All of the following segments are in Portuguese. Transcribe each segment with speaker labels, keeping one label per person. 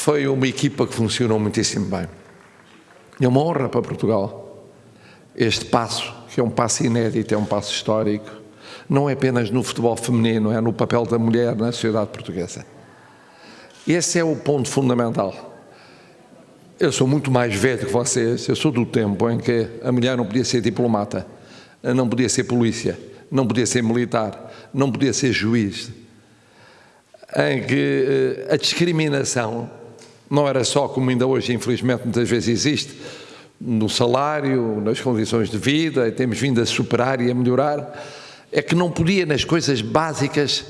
Speaker 1: foi uma equipa que funcionou muitíssimo bem. É uma honra para Portugal este passo, que é um passo inédito, é um passo histórico, não é apenas no futebol feminino, é no papel da mulher na sociedade portuguesa. Esse é o ponto fundamental. Eu sou muito mais velho que vocês, eu sou do tempo em que a mulher não podia ser diplomata, não podia ser polícia, não podia ser militar, não podia ser juiz, em que eh, a discriminação não era só como ainda hoje, infelizmente, muitas vezes existe, no salário, nas condições de vida, e temos vindo a superar e a melhorar, é que não podia, nas coisas básicas,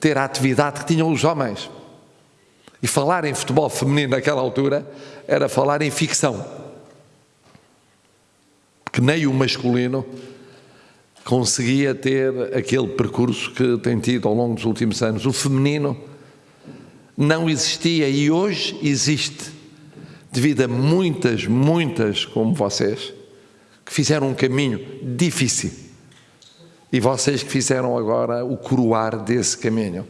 Speaker 1: ter a atividade que tinham os homens. E falar em futebol feminino naquela altura era falar em ficção. Que nem o masculino conseguia ter aquele percurso que tem tido ao longo dos últimos anos. O feminino não existia e hoje existe, devido a muitas, muitas como vocês, que fizeram um caminho difícil. E vocês que fizeram agora o coroar desse caminho.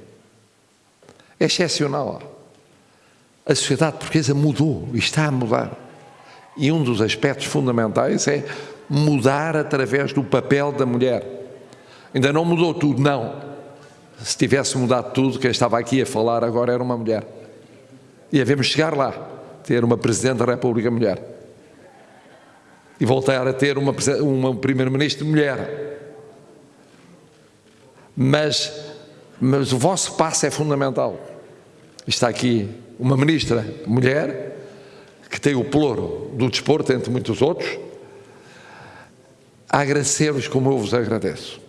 Speaker 1: É excepcional. A sociedade portuguesa mudou e está a mudar. E um dos aspectos fundamentais é mudar através do papel da mulher. Ainda não mudou tudo, não se tivesse mudado tudo, quem estava aqui a falar agora era uma mulher. E havemos chegar lá, ter uma Presidente da República mulher. E voltar a ter uma, uma Primeiro-Ministro mulher. Mas, mas o vosso passo é fundamental. Está aqui uma Ministra mulher, que tem o ploro do desporto, entre muitos outros, a agradecer-vos como eu vos agradeço